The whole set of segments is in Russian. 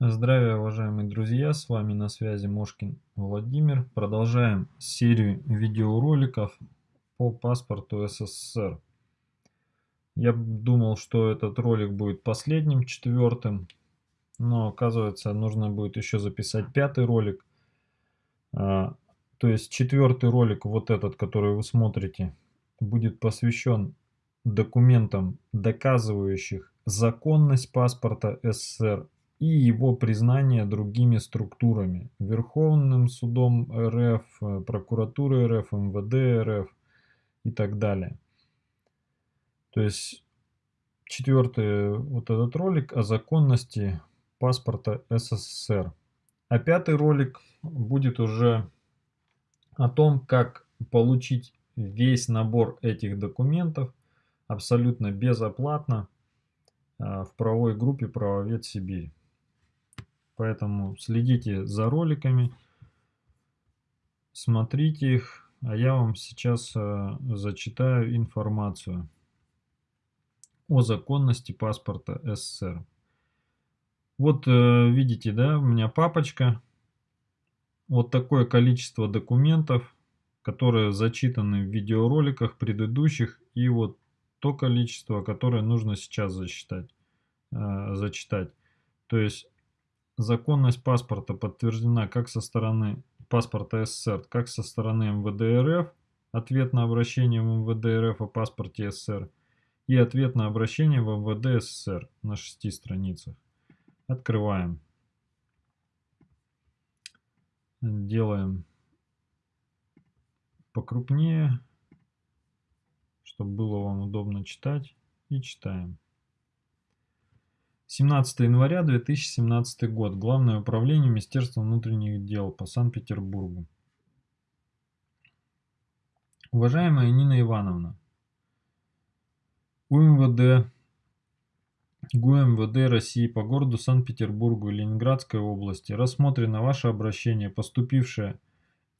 Здравия, уважаемые друзья, с вами на связи Мошкин Владимир. Продолжаем серию видеороликов по паспорту СССР. Я думал, что этот ролик будет последним, четвертым, но оказывается нужно будет еще записать пятый ролик. А, то есть четвертый ролик, вот этот, который вы смотрите, будет посвящен документам, доказывающих законность паспорта СССР и его признание другими структурами, Верховным судом РФ, прокуратурой РФ, МВД РФ и так далее. То есть четвертый вот этот ролик о законности паспорта СССР. А пятый ролик будет уже о том, как получить весь набор этих документов абсолютно безоплатно э, в правовой группе «Правовед Сибирь». Поэтому следите за роликами, смотрите их, а я вам сейчас э, зачитаю информацию о законности паспорта СССР. Вот э, видите, да, у меня папочка. Вот такое количество документов, которые зачитаны в видеороликах предыдущих, и вот то количество, которое нужно сейчас засчитать, э, зачитать. То есть Законность паспорта подтверждена как со стороны паспорта СССР, как со стороны МВД РФ, ответ на обращение в МВД РФ о паспорте СССР и ответ на обращение в МВД СССР на шести страницах. Открываем. Делаем покрупнее, чтобы было вам удобно читать. И читаем. 17 января 2017 год. Главное управление Министерства внутренних дел по Санкт-Петербургу. Уважаемая Нина Ивановна, УМВД, ГУМВД России по городу Санкт-Петербургу и Ленинградской области рассмотрено ваше обращение, поступившее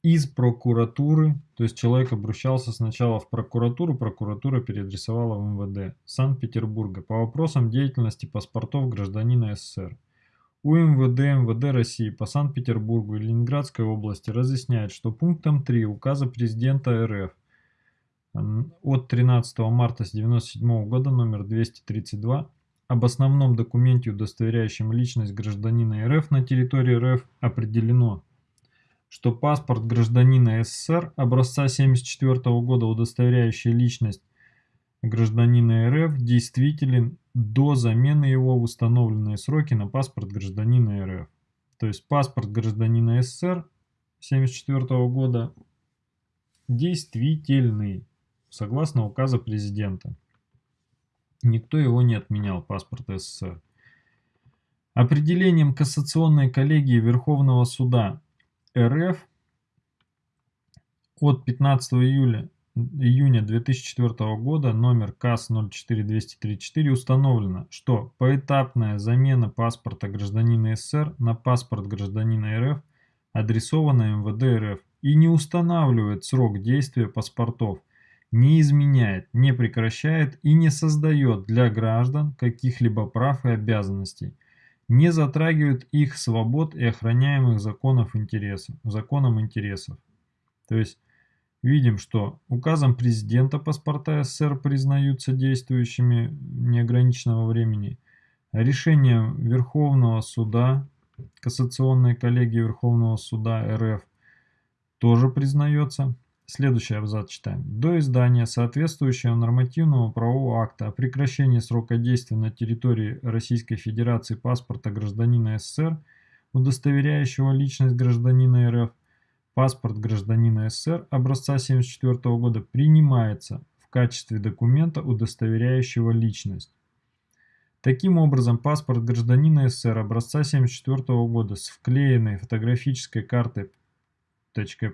из прокуратуры, то есть человек обращался сначала в прокуратуру, прокуратура переадресовала в МВД Санкт-Петербурга по вопросам деятельности паспортов гражданина СССР. У МВД МВД России по Санкт-Петербургу и Ленинградской области разъясняет, что пунктом 3 указа президента РФ от 13 марта 1997 года номер 232 об основном документе, удостоверяющем личность гражданина РФ на территории РФ определено что паспорт гражданина СССР образца 1974 года, удостоверяющий личность гражданина РФ, действителен до замены его в установленные сроки на паспорт гражданина РФ. То есть паспорт гражданина СССР 1974 года действительный, согласно указа президента. Никто его не отменял, паспорт СССР. Определением Кассационной коллегии Верховного суда РФ от 15 июля, июня 2004 года номер КАС 04234 установлено, что поэтапная замена паспорта гражданина СССР на паспорт гражданина РФ адресована МВД РФ и не устанавливает срок действия паспортов, не изменяет, не прекращает и не создает для граждан каких-либо прав и обязанностей – не затрагивают их свобод и охраняемых законов интересов, законом интересов. То есть видим, что указом президента паспорта СССР признаются действующими неограниченного времени, решением Верховного суда, Кассационной коллегии Верховного суда РФ тоже признается. Следующий абзац читаем. До издания соответствующего нормативного правового акта о прекращении срока действия на территории Российской Федерации паспорта гражданина СССР, удостоверяющего личность гражданина РФ, паспорт гражданина СССР образца 1974 года принимается в качестве документа, удостоверяющего личность. Таким образом, паспорт гражданина СССР образца 1974 года с вклеенной фотографической картой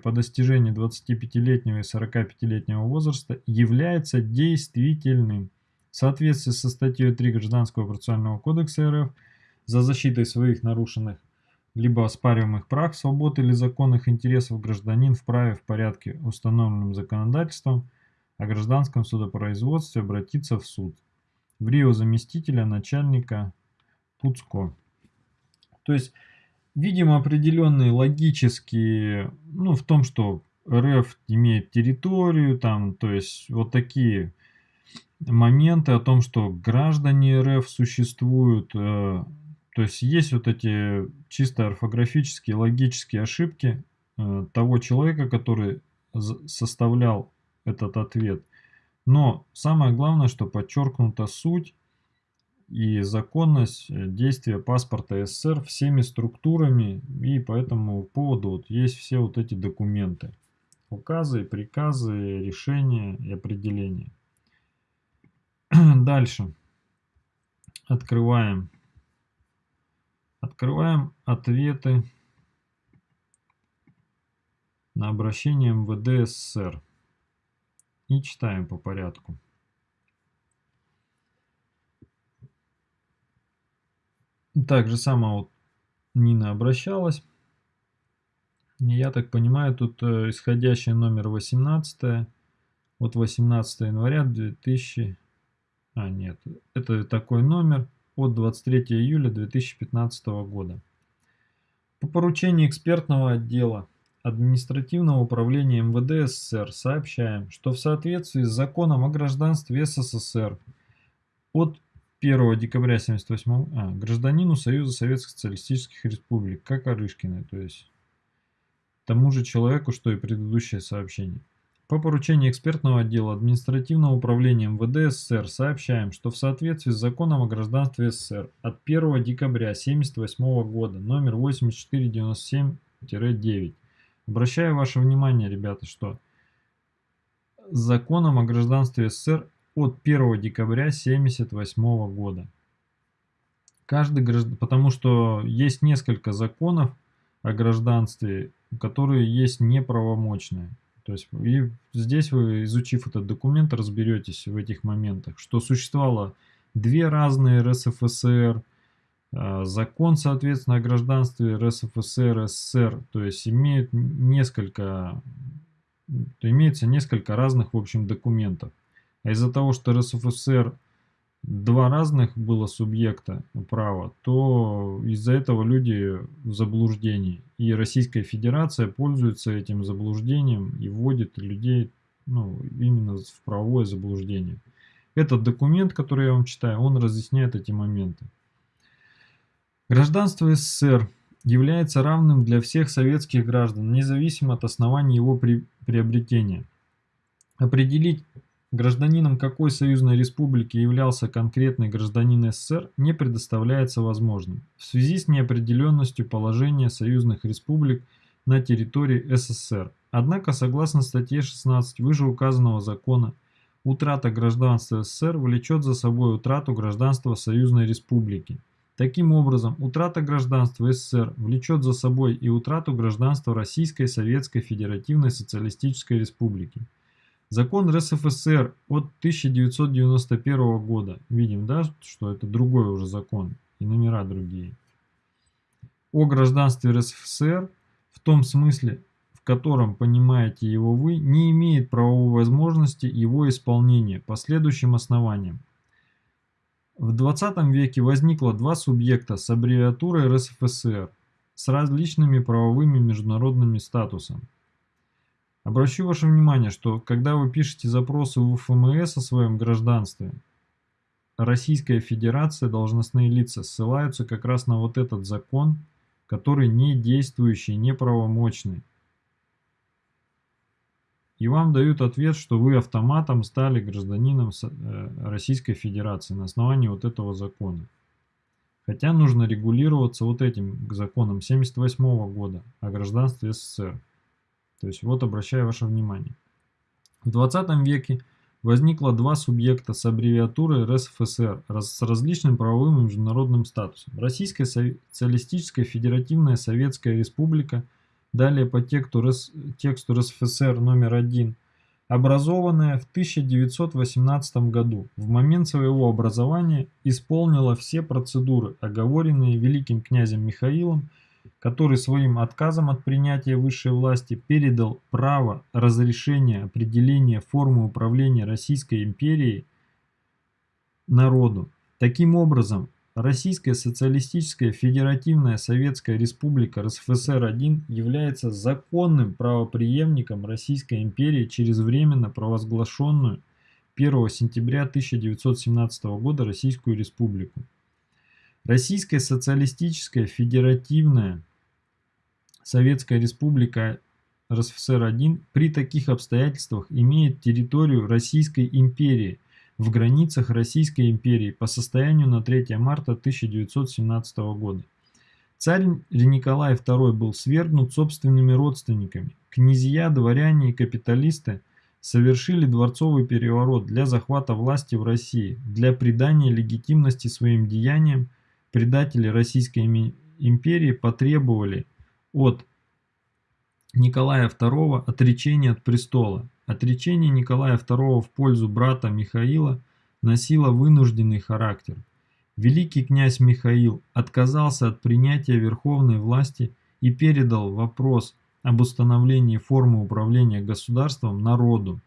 по достижении 25-летнего и 45-летнего возраста является действительным. В соответствии со статьей 3 Гражданского процессуального кодекса РФ за защитой своих нарушенных либо оспариваемых прав, свобод или законных интересов гражданин вправе в порядке, установленным законодательством о гражданском судопроизводстве обратиться в суд. В Рио заместителя начальника ПУЦКО. То есть видим определенные логические, ну, в том, что РФ имеет территорию, там, то есть вот такие моменты о том, что граждане РФ существуют, э, то есть есть вот эти чисто орфографические, логические ошибки э, того человека, который составлял этот ответ. Но самое главное, что подчеркнута суть и законность э, действия паспорта СССР всеми структурами, и по этому поводу вот есть все вот эти документы. Указы, приказы, решения и определения. Дальше. Открываем. Открываем ответы на обращение МВД СССР. И читаем по порядку. Так же само вот Нина обращалась. Я так понимаю, тут э, исходящий номер 18 от 18 января 2000... А, нет, это такой номер от 23 июля 2015 года. По поручению экспертного отдела административного управления МВД СССР сообщаем, что в соответствии с законом о гражданстве СССР от 1 декабря 1978 а, гражданину Союза Советских Социалистических Республик, как Арышкиной, то есть тому же человеку, что и предыдущее сообщение. По поручению экспертного отдела административного управления МВД СССР сообщаем, что в соответствии с законом о гражданстве СССР от 1 декабря 1978 года номер 8497-9 обращаю ваше внимание, ребята, что законом о гражданстве СССР от 1 декабря 1978 года. Каждый граждан... Потому что есть несколько законов о гражданстве, которые есть неправомочные. То есть и здесь вы, изучив этот документ, разберетесь в этих моментах, что существовало две разные РСФСР, а, закон, соответственно, о гражданстве РСФСР, СССР, то есть имеют несколько, имеется несколько разных, в общем, документов. А из-за того, что РСФСР два разных было субъекта права, то из-за этого люди в заблуждении. И Российская Федерация пользуется этим заблуждением и вводит людей ну, именно в правовое заблуждение. Этот документ, который я вам читаю, он разъясняет эти моменты. Гражданство СССР является равным для всех советских граждан, независимо от основания его при приобретения. Определить Гражданином какой союзной республики являлся конкретный гражданин СССР не предоставляется возможным в связи с неопределенностью положения союзных республик на территории СССР. Однако, согласно статье 16 вышеуказанного закона, утрата гражданства СССР влечет за собой утрату гражданства союзной республики. Таким образом, утрата гражданства СССР влечет за собой и утрату гражданства Российской Советской Федеративной Социалистической Республики. Закон РСФСР от 1991 года. Видим, да, что это другой уже закон и номера другие. О гражданстве РСФСР в том смысле, в котором понимаете его вы, не имеет правовой возможности его исполнения по следующим основаниям. В 20 веке возникло два субъекта с аббревиатурой РСФСР с различными правовыми международными статусами. Обращу ваше внимание, что когда вы пишете запросы в ФМС о своем гражданстве, Российская Федерация, должностные лица ссылаются как раз на вот этот закон, который не действующий, неправомочный. И вам дают ответ, что вы автоматом стали гражданином э, Российской Федерации на основании вот этого закона. Хотя нужно регулироваться вот этим законом 78 года о гражданстве СССР. То есть вот обращаю ваше внимание. В 20 веке возникло два субъекта с аббревиатурой РСФСР с различным правовым и международным статусом. Российская Социалистическая Федеративная Советская Республика, далее по тексту, РС, тексту РСФСР номер один, образованная в 1918 году, в момент своего образования исполнила все процедуры, оговоренные великим князем Михаилом который своим отказом от принятия высшей власти передал право разрешения определения формы управления Российской империей народу. Таким образом, Российская Социалистическая Федеративная Советская Республика РСФСР-1 является законным правопреемником Российской империи через временно провозглашенную 1 сентября 1917 года Российскую Республику. Российская Социалистическая Федеративная Советская Республика РСФСР-1 при таких обстоятельствах имеет территорию Российской империи в границах Российской империи по состоянию на 3 марта 1917 года. Царь Николай II был свергнут собственными родственниками. Князья, дворяне и капиталисты совершили дворцовый переворот для захвата власти в России, для придания легитимности своим деяниям. Предатели Российской империи потребовали от Николая II отречение от престола. Отречение Николая II в пользу брата Михаила носило вынужденный характер. Великий князь Михаил отказался от принятия верховной власти и передал вопрос об установлении формы управления государством народу.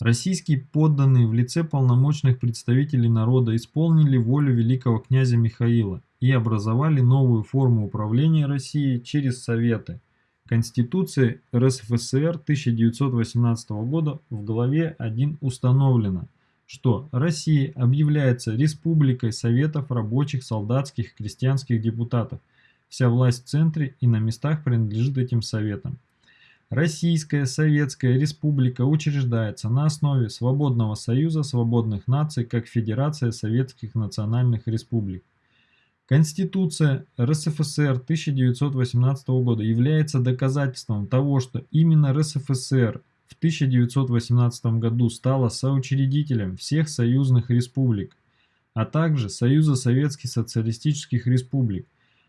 Российские подданные в лице полномочных представителей народа исполнили волю великого князя Михаила и образовали новую форму управления Россией через Советы – Конституции РСФСР 1918 года в главе 1 установлено, что Россия объявляется Республикой Советов рабочих, солдатских, крестьянских депутатов. Вся власть в центре и на местах принадлежит этим советам. Российская Советская Республика учреждается на основе Свободного Союза Свободных Наций как Федерация Советских Национальных Республик. Конституция РСФСР 1918 года является доказательством того, что именно РСФСР в 1918 году стала соучредителем всех союзных республик, а также Союза Советских Социалистических Республик,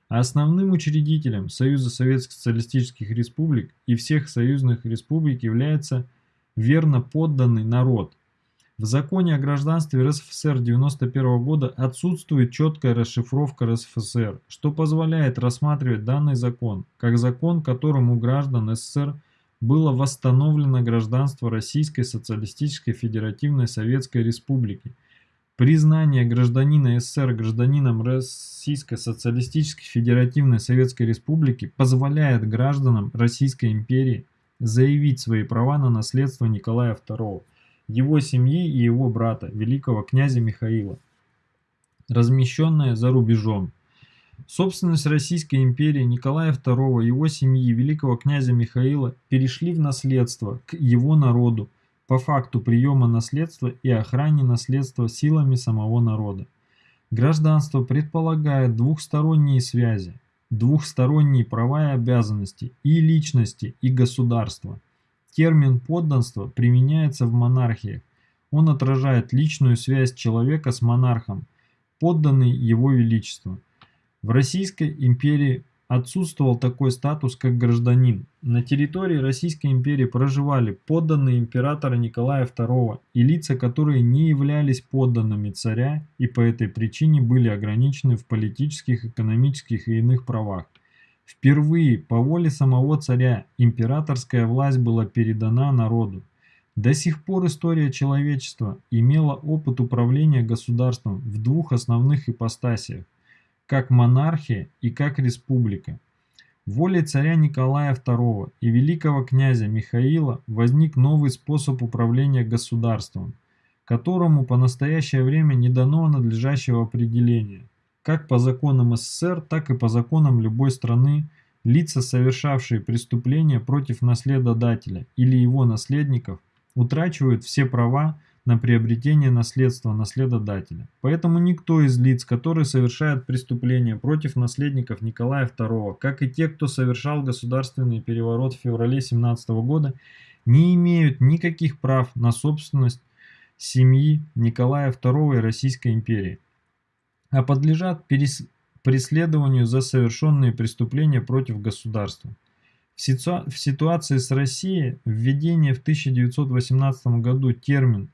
а основным учредителем Союза Советских Социалистических Республик и всех союзных республик является верно подданный народ, в законе о гражданстве РСФСР 1991 года отсутствует четкая расшифровка РСФСР, что позволяет рассматривать данный закон как закон, которым у граждан СССР было восстановлено гражданство Российской Социалистической Федеративной Советской Республики. Признание гражданина СССР гражданином Российской Социалистической Федеративной Советской Республики позволяет гражданам Российской империи заявить свои права на наследство Николая II его семьи и его брата, великого князя Михаила, размещенная за рубежом. Собственность Российской империи Николая II, его семьи, великого князя Михаила перешли в наследство к его народу по факту приема наследства и охране наследства силами самого народа. Гражданство предполагает двухсторонние связи, двухсторонние права и обязанности и личности, и государства – Термин «подданство» применяется в монархиях. Он отражает личную связь человека с монархом, подданный его величеству. В Российской империи отсутствовал такой статус, как гражданин. На территории Российской империи проживали подданные императора Николая II и лица, которые не являлись подданными царя и по этой причине были ограничены в политических, экономических и иных правах. Впервые по воле самого царя императорская власть была передана народу. До сих пор история человечества имела опыт управления государством в двух основных ипостасиях, как монархия и как республика. Волей царя Николая II и великого князя Михаила возник новый способ управления государством, которому по настоящее время не дано надлежащего определения – как по законам СССР, так и по законам любой страны, лица, совершавшие преступления против наследодателя или его наследников, утрачивают все права на приобретение наследства наследодателя. Поэтому никто из лиц, которые совершают преступления против наследников Николая II, как и те, кто совершал государственный переворот в феврале 17 года, не имеют никаких прав на собственность семьи Николая II и Российской империи а подлежат преследованию за совершенные преступления против государства. В, ситуа в ситуации с Россией введение в 1918 году термин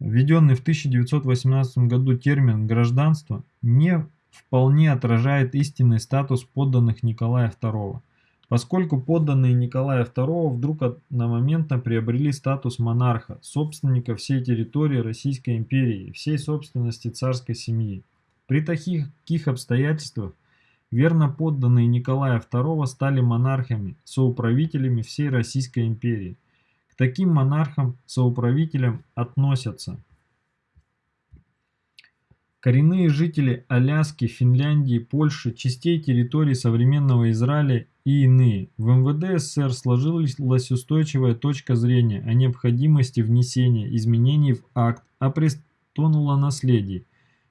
Введенный в 1918 году термин «гражданство» не вполне отражает истинный статус подданных Николая II, поскольку подданные Николая II вдруг одномоментно приобрели статус монарха, собственника всей территории Российской империи всей собственности царской семьи. При таких, обстоятельствах верно подданные Николая II стали монархами, соуправителями всей Российской империи. К таким монархам-соуправителям относятся коренные жители Аляски, Финляндии, Польши, частей территорий современного Израиля и иные. В МВД СССР сложилась устойчивая точка зрения о необходимости внесения изменений в акт о престолонаследии,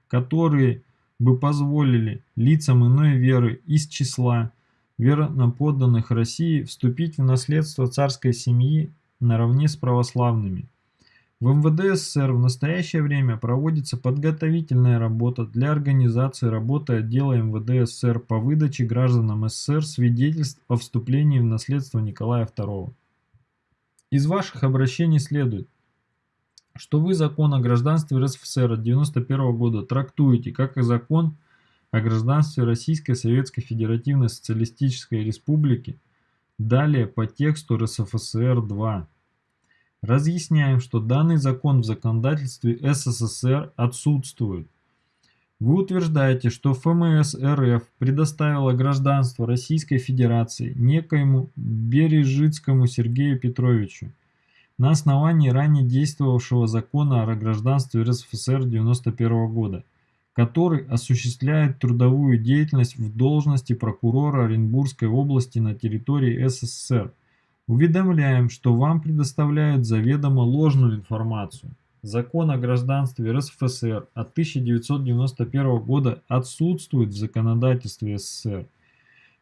которые бы позволили лицам иной веры из числа верноподданных России вступить в наследство царской семьи наравне с православными. В МВД СССР в настоящее время проводится подготовительная работа для организации работы отдела МВД СССР по выдаче гражданам СССР свидетельств о вступлении в наследство Николая II. Из ваших обращений следует, что вы закон о гражданстве РСФСР от 91 года трактуете как и закон о гражданстве Российской Советской Федеративной Социалистической Республики, далее по тексту РСФСР-2. Разъясняем, что данный закон в законодательстве СССР отсутствует. Вы утверждаете, что ФМС РФ предоставила гражданство Российской Федерации некоему Бережицкому Сергею Петровичу, на основании ранее действовавшего закона о гражданстве РСФСР 91 года, который осуществляет трудовую деятельность в должности прокурора Оренбургской области на территории СССР. Уведомляем, что вам предоставляют заведомо ложную информацию. Закон о гражданстве РСФСР от 1991 года отсутствует в законодательстве СССР.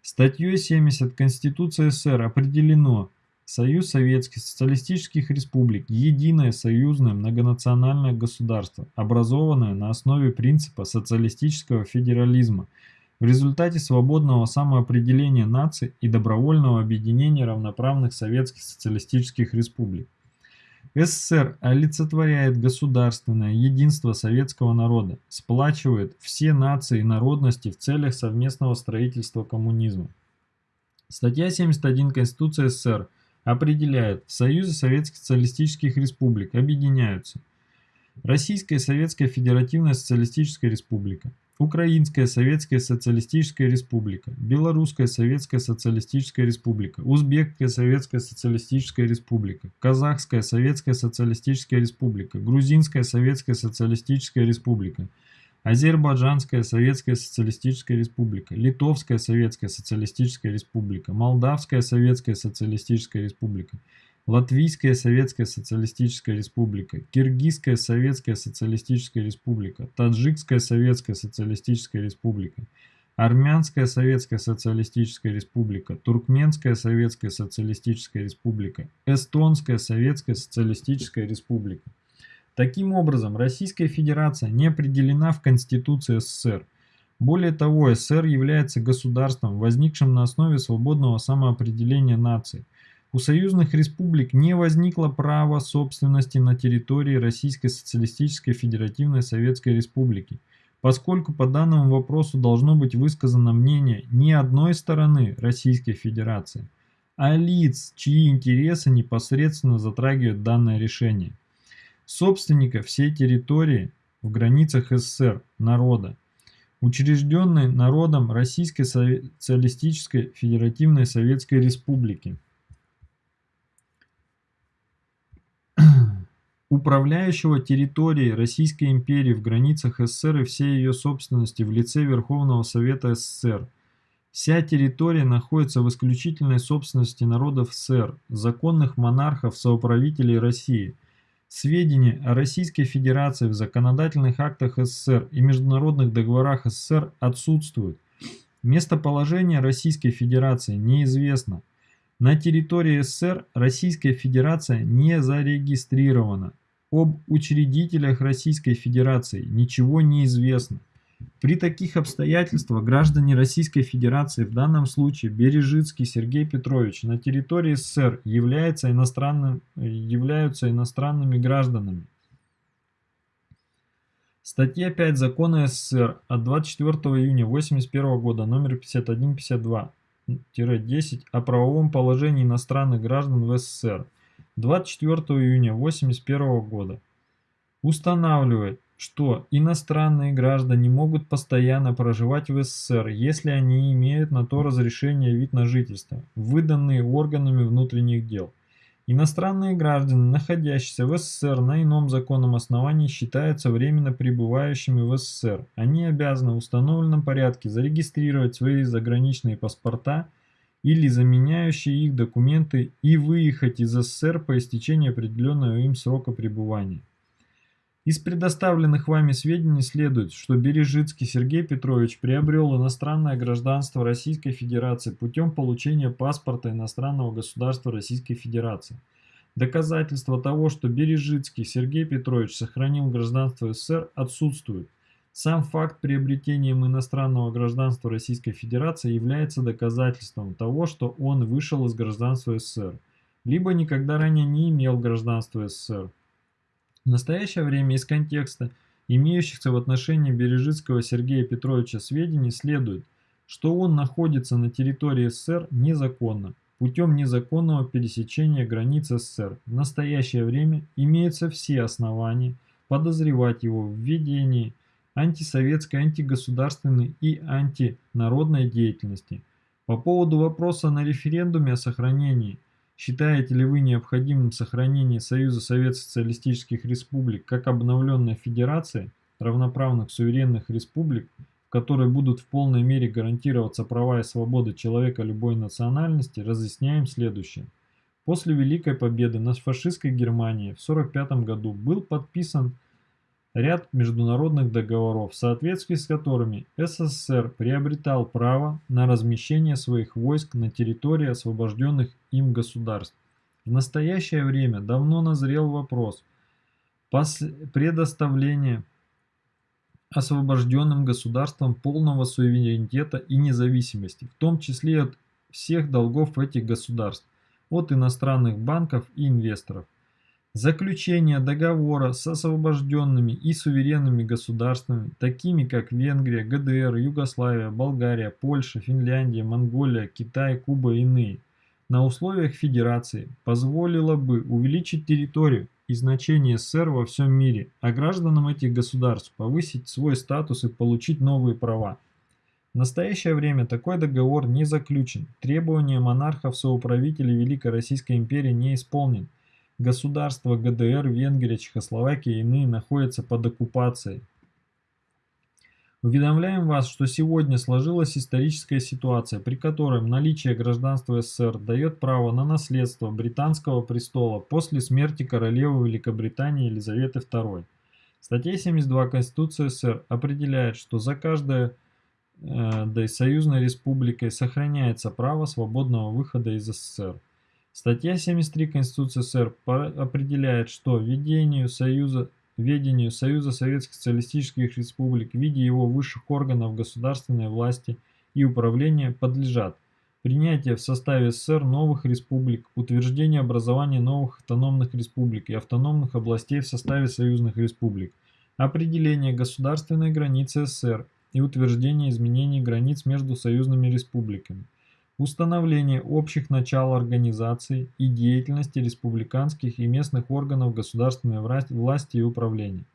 Статьей 70 Конституции СССР определено, Союз Советских Социалистических Республик – единое союзное многонациональное государство, образованное на основе принципа социалистического федерализма в результате свободного самоопределения наций и добровольного объединения равноправных советских социалистических республик. СССР олицетворяет государственное единство советского народа, сплачивает все нации и народности в целях совместного строительства коммунизма. Статья 71 Конституции СССР – определяет, в Союзе Советских Социалистических Республик объединяются. Российская Советская Федеративная Социалистическая Республика, Украинская Советская Социалистическая Республика, Белорусская Советская Социалистическая Республика, Узбекская Советская Социалистическая Республика, Казахская Советская Социалистическая Республика, Грузинская Советская Социалистическая Республика – Азербайджанская Советская Социалистическая Республика, Литовская Советская Социалистическая Республика, Молдавская Советская Социалистическая Республика, Латвийская Советская Социалистическая Республика, Киргизская Советская Социалистическая Республика, Таджикская Советская Социалистическая Республика, Армянская Советская Социалистическая Республика, Туркменская Советская Социалистическая Республика, Эстонская Советская Социалистическая Республика. Таким образом, Российская Федерация не определена в Конституции СССР. Более того, СССР является государством, возникшим на основе свободного самоопределения наций. У союзных республик не возникло права собственности на территории Российской Социалистической Федеративной Советской Республики, поскольку по данному вопросу должно быть высказано мнение не одной стороны Российской Федерации, а лиц, чьи интересы непосредственно затрагивают данное решение собственника всей территории в границах СССР, народа, учрежденной народом Российской Социалистической Федеративной Советской Республики. управляющего территорией Российской империи в границах СССР и всей ее собственности в лице Верховного Совета СССР. Вся территория находится в исключительной собственности народов СССР, законных монархов, соуправителей России – Сведения о Российской Федерации в законодательных актах СССР и международных договорах СССР отсутствуют. Местоположение Российской Федерации неизвестно. На территории СССР Российская Федерация не зарегистрирована. Об учредителях Российской Федерации ничего не известно. При таких обстоятельствах граждане Российской Федерации, в данном случае Бережицкий Сергей Петрович, на территории СССР является иностранным, являются иностранными гражданами. Статья 5 Закона СССР от 24 июня 1981 года номер 5152-10 о правовом положении иностранных граждан в СССР 24 июня 1981 года устанавливает что иностранные граждане могут постоянно проживать в СССР, если они имеют на то разрешение вид на жительство, выданные органами внутренних дел. Иностранные граждане, находящиеся в СССР на ином законном основании, считаются временно пребывающими в СССР. Они обязаны в установленном порядке зарегистрировать свои заграничные паспорта или заменяющие их документы и выехать из СССР по истечении определенного им срока пребывания. Из предоставленных вами сведений следует, что Бережицкий Сергей Петрович приобрел иностранное гражданство Российской Федерации путем получения паспорта иностранного государства Российской Федерации. Доказательства того, что Бережицкий Сергей Петрович сохранил гражданство СССР, отсутствуют. Сам факт приобретения иностранного гражданства Российской Федерации является доказательством того, что он вышел из гражданства СССР, либо никогда ранее не имел гражданства СССР. В настоящее время из контекста имеющихся в отношении Бережицкого Сергея Петровича сведений следует, что он находится на территории СССР незаконно, путем незаконного пересечения границ СССР. В настоящее время имеются все основания подозревать его в ведении антисоветской, антигосударственной и антинародной деятельности. По поводу вопроса на референдуме о сохранении Считаете ли вы необходимым сохранение Союза Советских Социалистических Республик как обновленной федерации равноправных суверенных республик, в которой будут в полной мере гарантироваться права и свободы человека любой национальности, разъясняем следующее. После Великой Победы над фашистской Германией в 1945 году был подписан ряд международных договоров, в соответствии с которыми СССР приобретал право на размещение своих войск на территории освобожденных им государств. В настоящее время давно назрел вопрос предоставления освобожденным государствам полного суверенитета и независимости, в том числе от всех долгов этих государств, от иностранных банков и инвесторов. Заключение договора с освобожденными и суверенными государствами, такими как Венгрия, ГДР, Югославия, Болгария, Польша, Финляндия, Монголия, Китай, Куба и иные, на условиях федерации позволило бы увеличить территорию и значение СССР во всем мире, а гражданам этих государств повысить свой статус и получить новые права. В настоящее время такой договор не заключен, требования монархов-соуправителей Великой Российской империи не исполнены. Государства ГДР, Венгрия, Чехословакия и иные находятся под оккупацией. Уведомляем вас, что сегодня сложилась историческая ситуация, при которой наличие гражданства СССР дает право на наследство британского престола после смерти королевы Великобритании Елизаветы II. Статья 72 Конституции СССР определяет, что за каждой э, союзной республикой сохраняется право свободного выхода из СССР. Статья 73 Конституции СССР определяет, что ведению Союза, ведению Союза Советских Социалистических Республик в виде его высших органов государственной власти и управления подлежат принятие в составе СССР новых республик, утверждение образования новых автономных республик и автономных областей в составе союзных республик, определение государственной границы СССР и утверждение изменений границ между союзными республиками установление общих начал организации и деятельности республиканских и местных органов государственной власти и управления,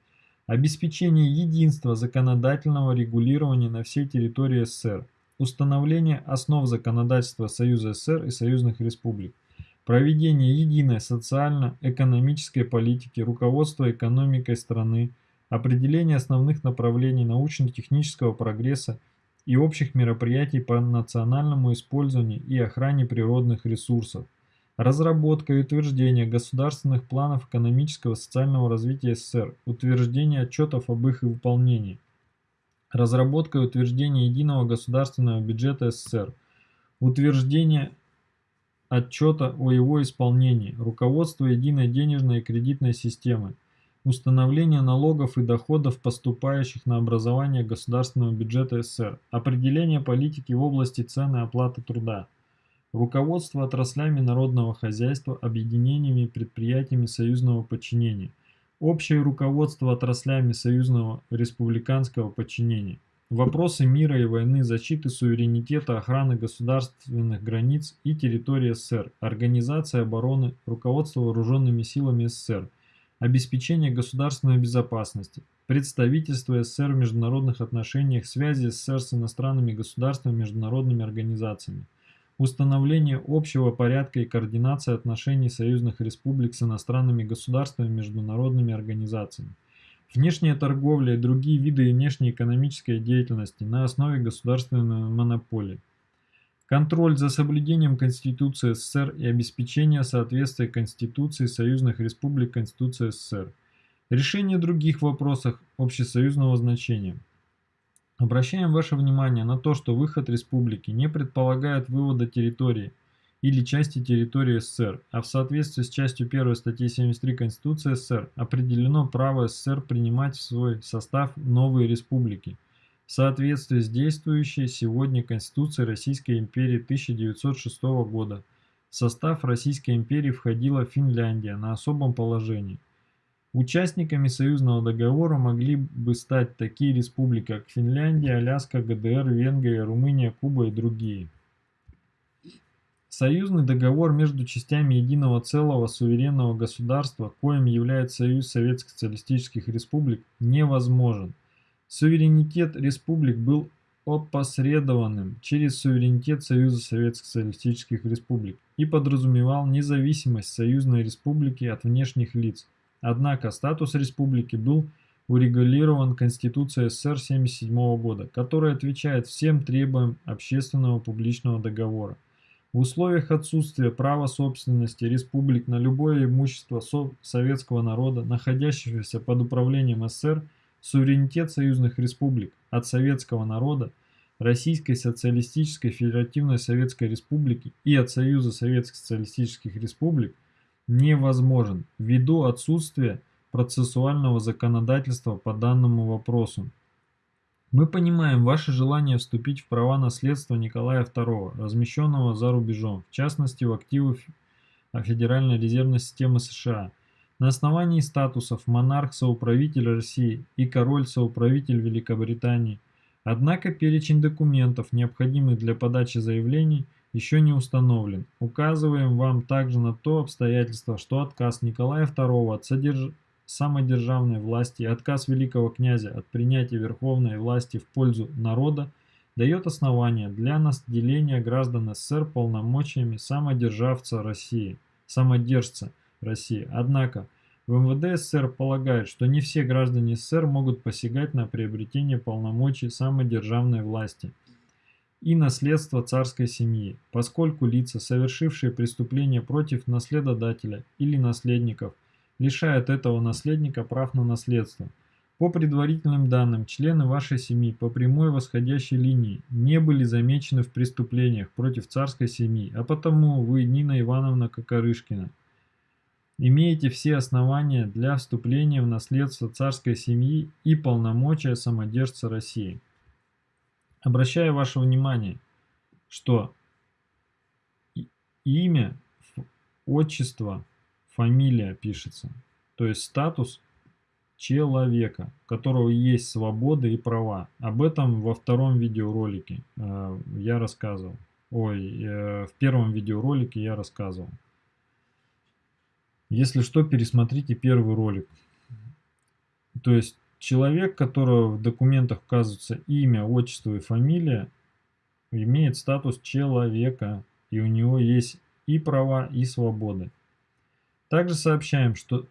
обеспечение единства законодательного регулирования на всей территории СССР, установление основ законодательства Союза СССР и союзных республик, проведение единой социально-экономической политики, руководство экономикой страны, определение основных направлений научно-технического прогресса и общих мероприятий по национальному использованию и охране природных ресурсов, разработка и утверждение государственных планов экономического и социального развития СССР, утверждение отчетов об их выполнении, разработка и утверждение единого государственного бюджета СССР, утверждение отчета о его исполнении, руководство единой денежной и кредитной системы, установление налогов и доходов, поступающих на образование государственного бюджета СССР, определение политики в области цен и оплаты труда, руководство отраслями народного хозяйства, объединениями и предприятиями союзного подчинения, общее руководство отраслями союзного республиканского подчинения, вопросы мира и войны, защиты суверенитета, охраны государственных границ и территории СССР, организация обороны, руководство вооруженными силами СССР – обеспечение государственной безопасности, представительства СССР в международных отношениях, связи СССР с иностранными государствами международными организациями, установление общего порядка и координации отношений союзных республик с иностранными государствами международными организациями, внешняя торговля и другие виды внешнеэкономической деятельности на основе государственной монополии, Контроль за соблюдением Конституции СССР и обеспечение соответствия Конституции союзных республик Конституции СССР. Решение других вопросов общесоюзного значения. Обращаем ваше внимание на то, что выход республики не предполагает вывода территории или части территории СССР, а в соответствии с частью 1 статьи 73 Конституции СССР определено право СССР принимать в свой состав новые республики – в соответствии с действующей сегодня Конституцией Российской империи 1906 года. В состав Российской империи входила Финляндия на особом положении. Участниками союзного договора могли бы стать такие республики, как Финляндия, Аляска, ГДР, Венгрия, Румыния, Куба и другие. Союзный договор между частями единого целого суверенного государства, коим является Союз Советских Социалистических Республик, невозможен. Суверенитет республик был опосредованным через суверенитет Союза Советских Социалистических Республик и подразумевал независимость союзной республики от внешних лиц. Однако статус республики был урегулирован Конституцией СССР 1977 года, которая отвечает всем требованиям общественного публичного договора. В условиях отсутствия права собственности республик на любое имущество советского народа, находящегося под управлением СССР, суверенитет союзных республик от советского народа, Российской Социалистической Федеративной Советской Республики и от Союза Советских Социалистических Республик невозможен ввиду отсутствия процессуального законодательства по данному вопросу. Мы понимаем ваше желание вступить в права наследства Николая II, размещенного за рубежом, в частности в активы Федеральной резервной системы США – на основании статусов монарх-соуправитель России и король-соуправитель Великобритании. Однако перечень документов, необходимых для подачи заявлений, еще не установлен. Указываем вам также на то обстоятельство, что отказ Николая II от содерж... самодержавной власти и отказ великого князя от принятия верховной власти в пользу народа дает основания для наделения граждан СССР полномочиями самодержавца России, самодержца России. Однако, в МВД СССР полагают, что не все граждане СССР могут посягать на приобретение полномочий самодержавной власти и наследство царской семьи, поскольку лица, совершившие преступление против наследодателя или наследников, лишают этого наследника прав на наследство. По предварительным данным, члены вашей семьи по прямой восходящей линии не были замечены в преступлениях против царской семьи, а потому вы, Нина Ивановна Кокорышкина, имеете все основания для вступления в наследство царской семьи и полномочия самодержца России. Обращаю ваше внимание, что имя, отчество, фамилия пишется, то есть статус человека, у которого есть свобода и права. Об этом во втором видеоролике э, я рассказывал. Ой, э, в первом видеоролике я рассказывал. Если что, пересмотрите первый ролик. То есть человек, которого в документах указывается имя, отчество и фамилия, имеет статус человека, и у него есть и права, и свободы. Также сообщаем, что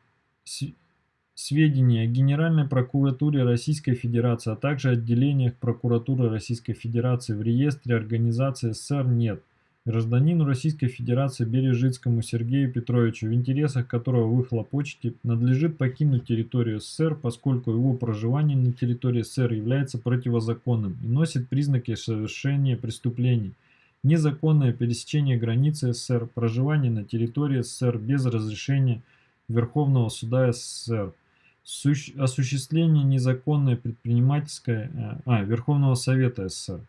сведения о Генеральной прокуратуре Российской Федерации, а также отделениях прокуратуры Российской Федерации в реестре организации СССР нет гражданину Российской Федерации Бережицкому Сергею Петровичу, в интересах которого вы хлопочете, надлежит покинуть территорию СССР, поскольку его проживание на территории СССР является противозаконным и носит признаки совершения преступлений. Незаконное пересечение границы СССР, проживание на территории СССР без разрешения Верховного суда СССР, осуществление незаконной предпринимательской, э, а, Верховного Совета СССР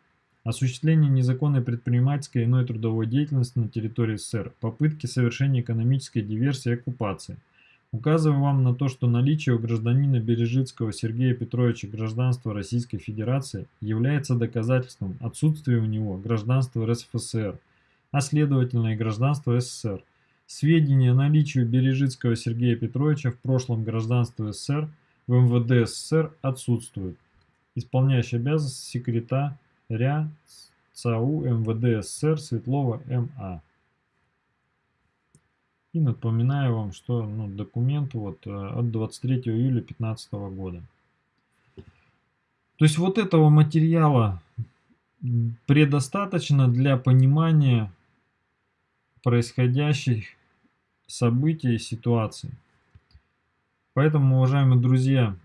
осуществление незаконной предпринимательской и иной трудовой деятельности на территории СССР, попытки совершения экономической диверсии и оккупации. Указываю вам на то, что наличие у гражданина Бережицкого Сергея Петровича гражданства Российской Федерации является доказательством отсутствия у него гражданства РСФСР, а следовательно и гражданства СССР. Сведения о наличии Бережицкого Сергея Петровича в прошлом гражданства СССР в МВД СССР отсутствует. Исполняющий обязанности секретаря ЦАУ МВД СССР Светлова МА. И напоминаю вам, что ну, документ вот, э, от 23 июля 2015 года. То есть вот этого материала предостаточно для понимания происходящих событий и ситуаций. Поэтому, уважаемые друзья,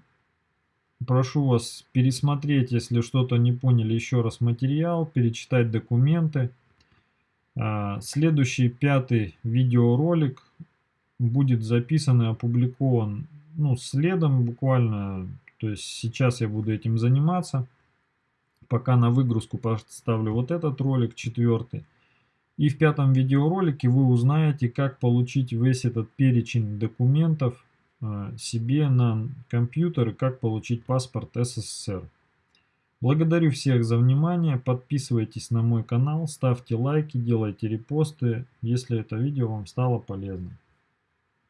прошу вас пересмотреть, если что-то не поняли, еще раз материал, перечитать документы. А, следующий пятый видеоролик будет записан и опубликован ну, следом буквально. То есть сейчас я буду этим заниматься. Пока на выгрузку поставлю вот этот ролик, четвертый. И в пятом видеоролике вы узнаете, как получить весь этот перечень документов себе на компьютер и как получить паспорт СССР. Благодарю всех за внимание, подписывайтесь на мой канал, ставьте лайки, делайте репосты, если это видео вам стало полезным.